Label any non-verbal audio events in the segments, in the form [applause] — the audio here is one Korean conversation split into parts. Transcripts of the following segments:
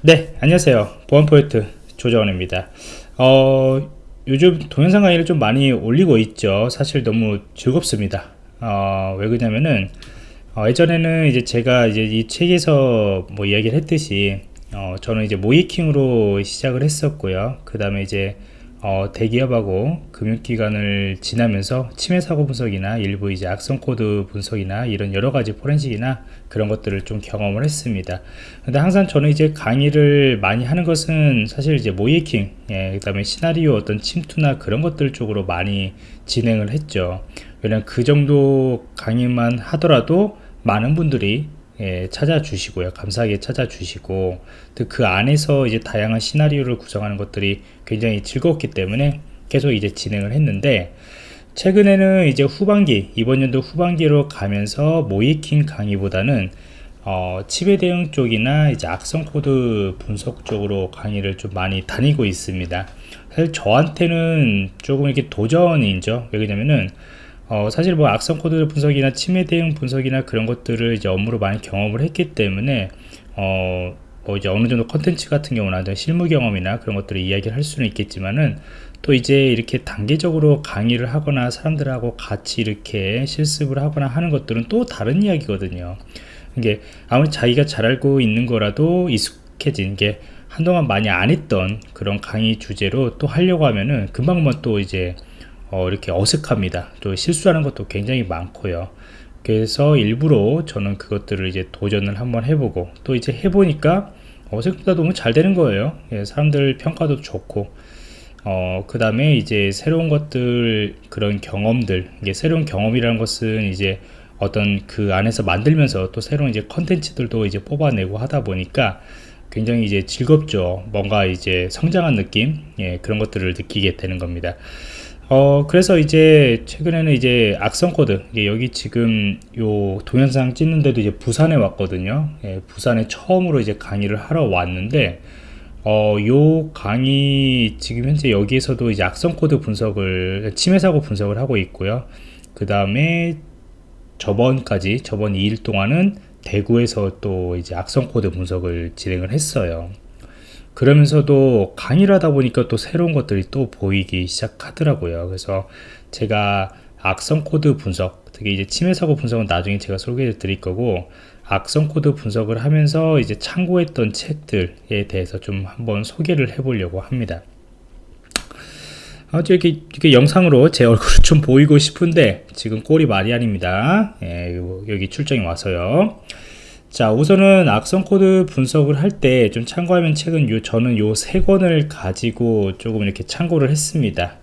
네 안녕하세요. 보안포인트 조정원입니다. 어, 요즘 동영상 강의를 좀 많이 올리고 있죠. 사실 너무 즐겁습니다. 어, 왜 그러냐면은 어, 예전에는 이제 제가 이제 이 책에서 뭐 이야기를 했듯이 어, 저는 이제 모의해킹으로 시작을 했었고요. 그 다음에 이제 어, 대기업하고 금융기관을 지나면서 침해 사고 분석이나 일부 이제 악성 코드 분석이나 이런 여러 가지 포렌식이나 그런 것들을 좀 경험을 했습니다. 근데 항상 저는 이제 강의를 많이 하는 것은 사실 이제 모이킹, 예, 그 다음에 시나리오 어떤 침투나 그런 것들 쪽으로 많이 진행을 했죠. 왜냐면 그 정도 강의만 하더라도 많은 분들이 예, 찾아주시고요. 감사하게 찾아주시고 그 안에서 이제 다양한 시나리오를 구성하는 것들이 굉장히 즐거웠기 때문에 계속 이제 진행을 했는데 최근에는 이제 후반기 이번 연도 후반기로 가면서 모의해킹 강의보다는 어, 침해 대응 쪽이나 이제 악성 코드 분석 쪽으로 강의를 좀 많이 다니고 있습니다. 사실 저한테는 조금 이렇게 도전이죠. 왜냐면은 어, 사실 뭐 악성 코드 분석이나 침해 대응 분석이나 그런 것들을 이제 업무로 많이 경험을 했기 때문에 어, 뭐 이제 어느 정도 컨텐츠 같은 경우나 실무 경험이나 그런 것들을 이야기를 할 수는 있겠지만은 또 이제 이렇게 단계적으로 강의를 하거나 사람들하고 같이 이렇게 실습을 하거나 하는 것들은 또 다른 이야기거든요. 이게 아무리 자기가 잘 알고 있는 거라도 익숙해진 게 한동안 많이 안 했던 그런 강의 주제로 또 하려고 하면은 금방만 또 이제 어, 이렇게 어색합니다. 또 실수하는 것도 굉장히 많고요. 그래서 일부러 저는 그것들을 이제 도전을 한번 해보고 또 이제 해보니까 어, 생각보다 너무 잘 되는 거예요. 예, 사람들 평가도 좋고 어, 그 다음에 이제 새로운 것들 그런 경험들 이게 새로운 경험이라는 것은 이제 어떤 그 안에서 만들면서 또 새로운 이제 컨텐츠들도 이제 뽑아내고 하다 보니까 굉장히 이제 즐겁죠. 뭔가 이제 성장한 느낌 예, 그런 것들을 느끼게 되는 겁니다. 어 그래서 이제 최근에는 이제 악성 코드 여기 지금 요 동영상 찍는데도 이제 부산에 왔거든요. 예, 부산에 처음으로 이제 강의를 하러 왔는데 어요 강의 지금 현재 여기에서도 이제 악성 코드 분석을 침해 사고 분석을 하고 있고요. 그 다음에 저번까지 저번 2일 동안은 대구에서 또 이제 악성 코드 분석을 진행을 했어요 그러면서도 강의를 하다 보니까 또 새로운 것들이 또 보이기 시작하더라고요. 그래서 제가 악성 코드 분석, 특히 이제 침해 사고 분석은 나중에 제가 소개해 드릴 거고, 악성 코드 분석을 하면서 이제 참고했던 책들에 대해서 좀 한번 소개를 해 보려고 합니다. 아주 이렇게, 이렇게 영상으로 제 얼굴을 [laughs] 좀 보이고 싶은데 지금 꼴이 말이 아닙니다. 예, 여기 출장이 와서요. 자 우선은 악성 코드 분석을 할 때 좀 참고하면 책은 요 저는 요 세 권을 가지고 조금 이렇게 참고를 했습니다.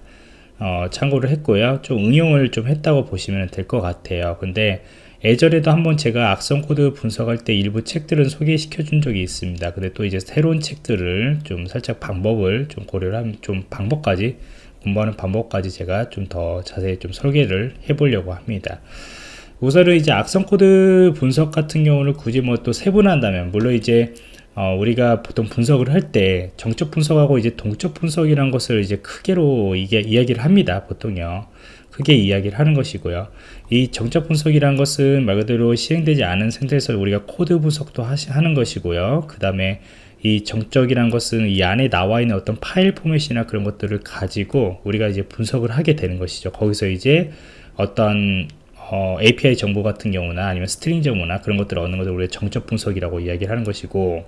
어, 참고를 했고요. 좀 응용을 좀 했다고 보시면 될 것 같아요. 근데 예전에도 한번 제가 악성 코드 분석할 때 일부 책들은 소개시켜 준 적이 있습니다. 근데 또 이제 새로운 책들을 좀 살짝 방법을 좀 고려를 하면 좀 방법까지 공부하는 방법까지 제가 좀 더 자세히 좀 설계를 해 보려고 합니다 우선은 이제 악성 코드 분석 같은 경우는 굳이 뭐 또 세분한다면 물론 이제 어, 우리가 보통 분석을 할 때 정적 분석하고 이제 동적 분석이라는 것을 이제 크게로 이게 이야기를 합니다 보통요. 크게 이야기를 하는 것이고요. 이 정적 분석이라는 것은 말 그대로 실행되지 않은 상태에서 우리가 코드 분석도 하시, 하는 것이고요. 그 다음에 이 정적이라는 것은 이 안에 나와 있는 어떤 파일 포맷이나 그런 것들을 가지고 우리가 이제 분석을 하게 되는 것이죠. 거기서 이제 어떤 어, API 정보 같은 경우나 아니면 string 정보나 그런 것들을 얻는 것을 우리가 정적 분석이라고 이야기를 하는 것이고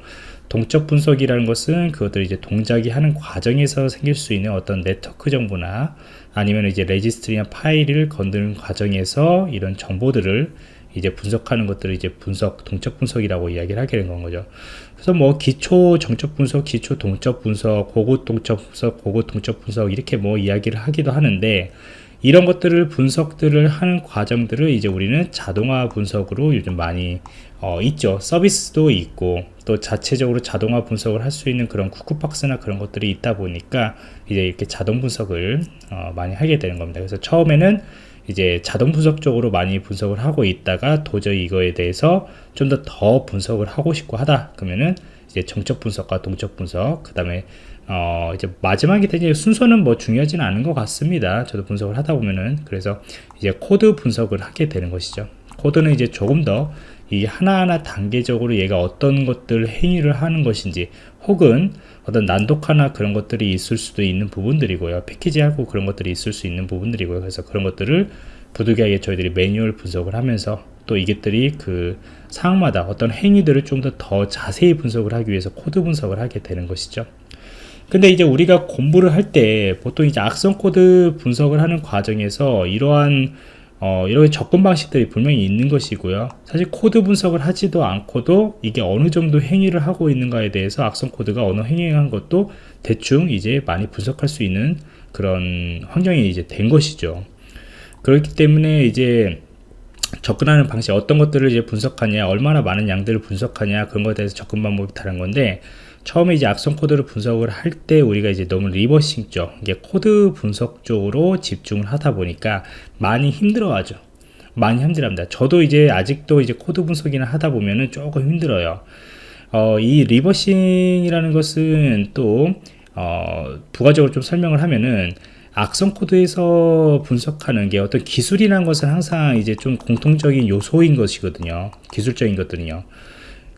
동적 분석이라는 것은 그것들 이제 동작이 하는 과정에서 생길 수 있는 어떤 네트워크 정보나 아니면 이제 레지스트리나 파일을 건드는 과정에서 이런 정보들을 이제 분석하는 것들을 이제 분석, 동적 분석이라고 이야기를 하게 된 건 거죠. 그래서 뭐 기초 정적 분석, 기초 동적 분석, 고급 동적 분석, 고급 동적 분석 이렇게 뭐 이야기를 하기도 하는데 이런 것들을 분석들을 하는 과정들을 이제 우리는 자동화 분석으로 요즘 많이 어, 있죠. 서비스도 있고 또 자체적으로 자동화 분석을 할 수 있는 그런 쿠쿠박스나 그런 것들이 있다 보니까 이제 이렇게 자동 분석을 어, 많이 하게 되는 겁니다. 그래서 처음에는 이제 자동 분석 적으로 많이 분석을 하고 있다가 도저히 이거에 대해서 좀더더 분석을 하고 싶고 하다 그러면은 이제 정적 분석과 동적 분석 그 다음에 어 이제 마지막에 되게 순서는 뭐 중요하지는 않은 것 같습니다. 저도 분석을 하다 보면은. 그래서 이제 코드 분석을 하게 되는 것이죠. 코드는 이제 조금 더 이 하나하나 단계적으로 얘가 어떤 것들 행위를 하는 것인지 혹은 어떤 난독화나 그런 것들이 있을 수도 있는 부분들이고요. packing하고 그런 것들이 있을 수 있는 부분들이고요. 그래서 그런 것들을 부득이하게 저희들이 매뉴얼 분석을 하면서 또 이것들이 그 상황마다 어떤 행위들을 좀 더 더 자세히 분석을 하기 위해서 코드 분석을 하게 되는 것이죠. 근데 이제 우리가 공부를 할 때 보통 이제 악성 코드 분석을 하는 과정에서 이러한 어, 이렇게 접근 방식들이 분명히 있는 것이고요. 사실 코드 분석을 하지도 않고도 이게 어느 정도 행위를 하고 있는가에 대해서 악성 코드가 어느 행위한 것도 대충 이제 많이 분석할 수 있는 그런 환경이 이제 된 것이죠. 그렇기 때문에 이제 접근하는 방식 어떤 것들을 이제 분석하냐 얼마나 많은 양들을 분석하냐 그런 것에 대해서 접근 방법이 다른 건데 처음에 이제 악성 코드를 분석을 할 때 우리가 이제 너무 reversing 쪽 이게 코드 분석 쪽으로 집중을 하다 보니까 많이 힘들어 하죠. 많이 힘들합니다. 저도 이제 아직도 이제 코드 분석이나 하다 보면은 조금 힘들어요. 어, 이 reversing이라는 것은 또 어, 부가적으로 좀 설명을 하면은 악성 코드에서 분석하는 게 어떤 기술이라는 것은 항상 이제 좀 공통적인 요소인 것이거든요. 기술적인 것들은요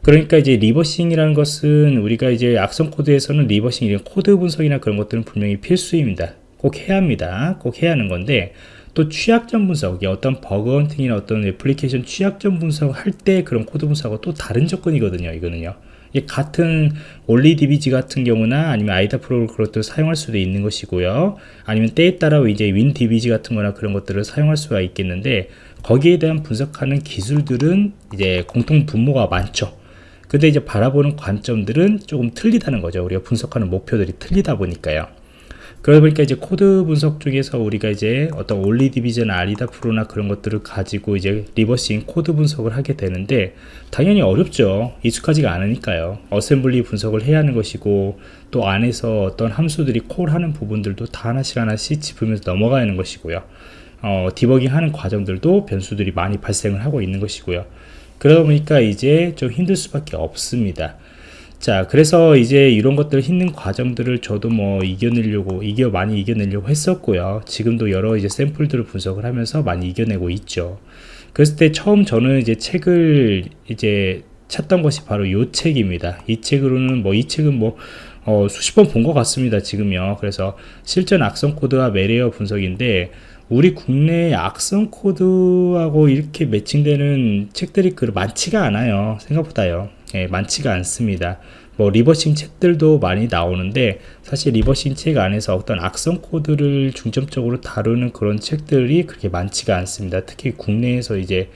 그러니까 이제 reversing이라는 것은 우리가 이제 악성 코드에서는 reversing 이런 코드 분석이나 그런 것들은 분명히 필수입니다. 꼭 해야 합니다. 꼭 해야 하는 건데 또 취약점 분석, 어떤 bug hunting이나 어떤 애플리케이션 취약점 분석할 때 그런 코드 분석하고 또 다른 접근이거든요. 이거는요. 같은 OllyDbg 같은 경우나 아니면 IDA Pro 그것들을 사용할 수도 있는 것이고요. 아니면 때에 따라 이제 WinDbg 같은 거나 그런 것들을 사용할 수가 있겠는데 거기에 대한 분석하는 기술들은 이제 공통 분모가 많죠. 근데 이제 바라보는 관점들은 조금 틀리다는 거죠. 우리가 분석하는 목표들이 틀리다 보니까요. 그러다 보니까 이제 코드 분석 중에서 우리가 이제 어떤 OllyDbg IDA Pro나 그런 것들을 가지고 이제 reversing 코드 분석을 하게 되는데 당연히 어렵죠 익숙하지가 않으니까요 어셈블리 분석을 해야 하는 것이고 또 안에서 어떤 함수들이 콜하는 부분들도 다 하나씩 하나씩 짚으면서 넘어가야 하는 것이고요 어, 디버깅 하는 과정들도 변수들이 많이 발생을 하고 있는 것이고요 그러다 보니까 이제 좀 힘들 수밖에 없습니다. 자 그래서 이제 이런 것들 힘든 과정들을 저도 뭐 이겨내려고 이겨 많이 이겨내려고 했었고요. 지금도 여러 이제 샘플들을 분석을 하면서 많이 이겨내고 있죠. 그랬을 때 처음 저는 이제 책을 이제 찾던 것이 바로 이 책입니다. 이 책으로는 뭐 이 책은 뭐 어, 수십 번 본 것 같습니다 지금요. 그래서 실전 악성 코드와 malware 분석인데 우리 국내 악성 코드하고 이렇게 matching되는 책들이 그 많지가 않아요. 생각보다요. 예, 많지가 않습니다. 뭐 reversing 책들도 많이 나오는데 사실 reversing 책 안에서 어떤 악성 코드를 중점적으로 다루는 그런 책들이 그렇게 많지가 않습니다. 특히 국내에서 이제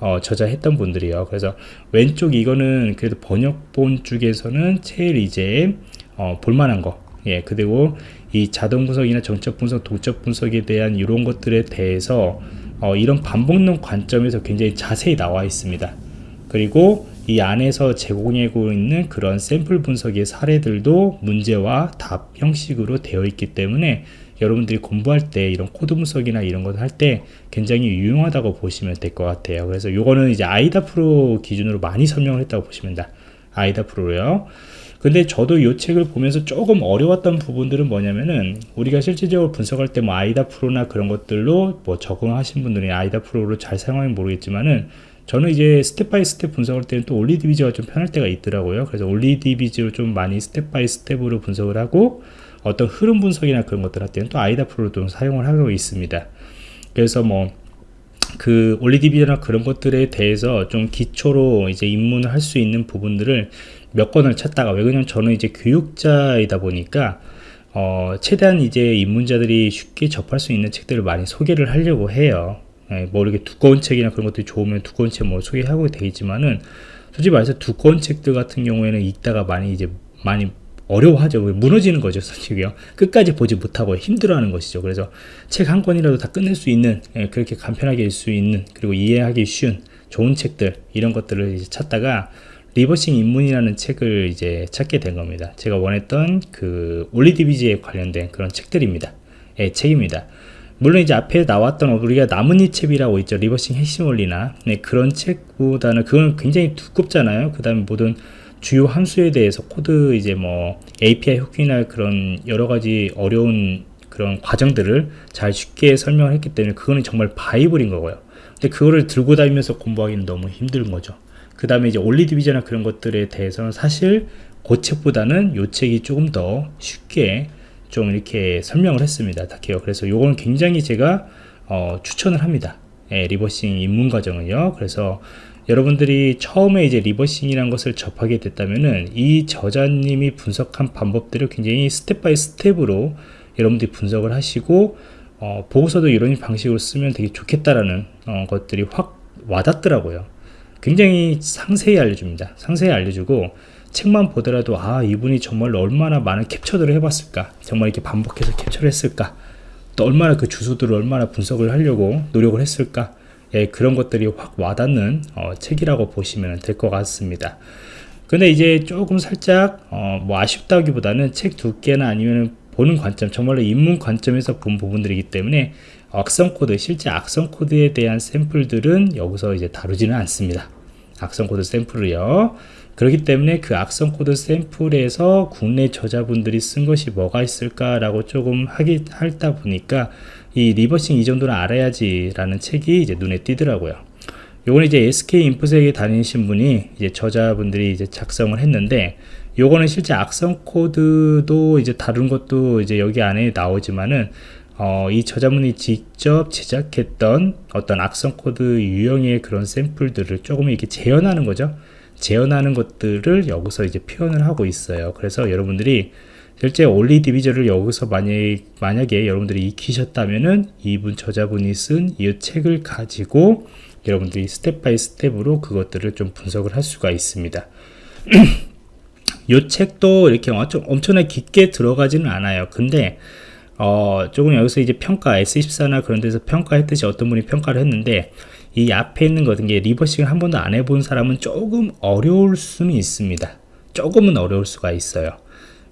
어, 저자했던 분들이요. 그래서 왼쪽 이거는 그래도 번역본 쪽에서는 제일 이제 어, 볼만한 거 예, 그리고 이 자동 분석이나 정적 분석, 동적 분석에 대한 이런 것들에 대해서 어, 이런 방법론 관점에서 굉장히 자세히 나와 있습니다. 그리고 이 안에서 제공하고 있는 그런 샘플 분석의 사례들도 문제와 답 형식으로 되어 있기 때문에 여러분들이 공부할 때 이런 코드 분석이나 이런 것할때 굉장히 유용하다고 보시면 될 것 같아요. 그래서 요거는 이제 IDA Pro 기준으로 많이 설명을 했다고 보시면 됩니다. IDA Pro요. 근데 저도 이 책을 보면서 조금 어려웠던 부분들은 뭐냐면은 우리가 실질적으로 분석할 때 뭐 IDA Pro나 그런 것들로 뭐 적응하신 분들이 IDA Pro를 잘 사용하면 모르겠지만은 저는 이제 step by step 분석할 때는 또 OllyDbg가 좀 편할 때가 있더라고요. 그래서 OllyDbg로 좀 많이 step by step으로 분석을 하고 어떤 흐름 분석이나 그런 것들 할 때는 또 아이다 프로를 좀 사용을 하고 있습니다. 그래서 뭐그 올리디비나 그런 것들에 대해서 좀 기초로 이제 입문을 할 수 있는 부분들을 몇 권을 찾다가 왜냐면 저는 이제 교육자이다 보니까 어, 최대한 이제 입문자들이 쉽게 접할 수 있는 책들을 많이 소개를 하려고 해요. 예, 뭐 이렇게 두꺼운 책이나 그런 것들이 좋으면 두꺼운 책 뭐 소개하고 되겠지만은 솔직히 말해서 두꺼운 책들 같은 경우에는 읽다가 많이 이제 많이 어려워하죠. 무너지는 거죠, 솔직히요. 끝까지 보지 못하고 힘들어하는 것이죠. 그래서 책 한 권이라도 다 끝낼 수 있는, 예, 그렇게 간편하게 읽을 수 있는, 그리고 이해하기 쉬운 좋은 책들 이런 것들을 찾다가 reversing 입문이라는 책을 이제 찾게 된 겁니다. 제가 원했던 그 OllyDbg에 관련된 그런 책들입니다. 예, 책입니다. 물론 이제 앞에 나왔던 우리가 나뭇잎 책이라고 있죠. reversing 핵심 원리나 네, 그런 책보다는 그건 굉장히 두껍잖아요. 그 다음에 모든 주요 함수에 대해서 코드 이제 뭐 API 호킹이나 그런 여러 가지 어려운 그런 과정들을 잘 쉽게 설명을 했기 때문에 그거는 정말 바이블인 거고요. 근데 그거를 들고 다니면서 공부하기는 너무 힘든 거죠. 그 다음에 이제 OllyDbg이나 그런 것들에 대해서는 사실 그 책보다는 요 책이 조금 더 쉽게 좀 이렇게 설명을 했습니다. 다케요. 그래서 요거는 굉장히 제가 어, 추천을 합니다. 예, reversing 입문 과정은요. 그래서 여러분들이 처음에 이제 reversing이라는 것을 접하게 됐다면은 이 저자님이 분석한 방법들을 굉장히 step by step으로 여러분들이 분석을 하시고 어, 보고서도 이런 방식으로 쓰면 되게 좋겠다라는 어, 것들이 확 와닿더라고요. 굉장히 상세히 알려줍니다. 상세히 알려주고 책만 보더라도 아 이분이 정말 얼마나 많은 캡처들을 해봤을까? 정말 이렇게 반복해서 캡처를 했을까? 또 얼마나 그 주소들을 얼마나 분석을 하려고 노력을 했을까? 예, 그런 것들이 확 와닿는 어, 책이라고 보시면 될 것 같습니다. 근데 이제 조금 살짝 어, 뭐 아쉽다기보다는 책 두께나 아니면 보는 관점 정말로 입문 관점에서 본 부분들이기 때문에 악성 코드 실제 악성 코드에 대한 샘플들은 여기서 이제 다루지는 않습니다. 악성 코드 샘플을요. 그렇기 때문에 그 악성 코드 샘플에서 국내 저자분들이 쓴 것이 뭐가 있을까라고 조금 하기 하다 보니까 이 reversing 이 정도는 알아야지 라는 책이 이제 눈에 띄더라고요. 요건 이제 SK 인포섹에 다니신 분이 이제 저자분들이 이제 작성을 했는데 요거는 실제 악성 코드도 이제 다룬 것도 이제 여기 안에 나오지만은 어, 이 저자분이 직접 제작했던 어떤 악성 코드 유형의 그런 샘플들을 조금 이렇게 재현하는 거죠 재현하는 것들을 여기서 이제 표현을 하고 있어요. 그래서 여러분들이 실제 Olly Debugger를 여기서 만약, 만약에 여러분들이 익히셨다면은 이분 저자분이 쓴 이 책을 가지고 여러분들이 step by step으로 그것들을 좀 분석을 할 수가 있습니다. [clears throat] 이 책도 이렇게 엄청, 엄청나게 깊게 들어가지는 않아요. 근데 어, 조금 여기서 이제 평가 YES24나 그런 데서 평가했듯이 어떤 분이 평가를 했는데 이 앞에 있는 것 같은 게 reversing을 한 번도 안 해본 사람은 조금 어려울 수는 있습니다. 조금은 어려울 수가 있어요.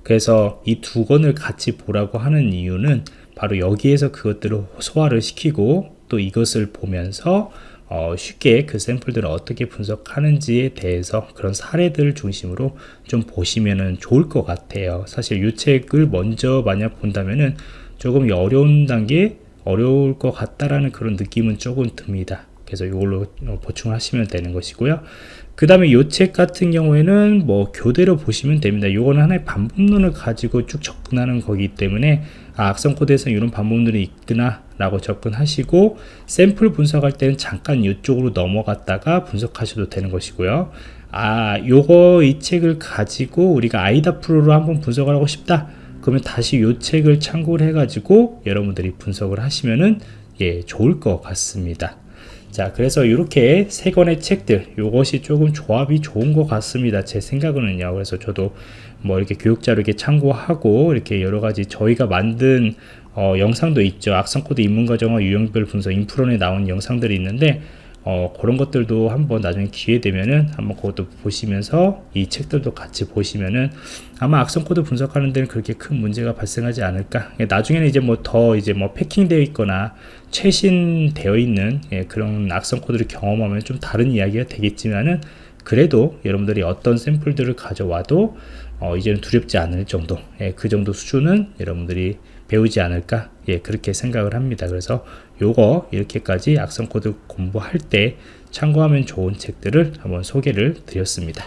그래서 이 두 권을 같이 보라고 하는 이유는 바로 여기에서 그것들을 소화를 시키고 또 이것을 보면서 어, 쉽게 그 샘플들을 어떻게 분석하는지에 대해서 그런 사례들을 중심으로 좀 보시면 좋을 것 같아요. 사실 이 책을 먼저 만약 본다면은 조금 어려운 단계 어려울 것 같다라는 그런 느낌은 조금 듭니다. 그래서 이걸로 보충을 하시면 되는 것이고요 그 다음에 이 책 같은 경우에는 뭐 교대로 보시면 됩니다 이거는 하나의 방법론을 가지고 쭉 접근하는 거기 때문에 아, 악성 코드에서 이런 방법론이 있구나 라고 접근하시고 샘플 분석할 때는 잠깐 이쪽으로 넘어갔다가 분석하셔도 되는 것이고요. 아 요거 이 책을 가지고 우리가 IDA Pro로 한번 분석을 하고 싶다. 그러면 다시 이 책을 참고를 해 가지고 여러분들이 분석을 하시면은 예 좋을 것 같습니다 자 그래서 이렇게 세 권의 책들 이것이 조금 조합이 좋은 것 같습니다. 제 생각은요. 그래서 저도 뭐 이렇게 교육 자료로 이렇게 참고하고 이렇게 여러 가지 저희가 만든 어, 영상도 있죠. 악성 코드 입문 과정과 유형별 분석 인프런에 나온 영상들이 있는데 어, 그런 것들도 한번 나중에 기회 되면은 한번 그것도 보시면서 이 책들도 같이 보시면은 아마 악성 코드 분석하는 데는 그렇게 큰 문제가 발생하지 않을까. 나중에는 이제 뭐 더 이제 뭐 packing 되어 있거나 최신 되어 있는 예, 그런 악성 코드를 경험하면 좀 다른 이야기가 되겠지만은 그래도 여러분들이 어떤 샘플들을 가져와도 어, 이제는 두렵지 않을 정도 예, 그 정도 수준은 여러분들이 배우지 않을까 예 그렇게 생각을 합니다. 그래서 요거 이렇게까지 악성 코드 공부할 때 참고하면 좋은 책들을 한번 소개를 드렸습니다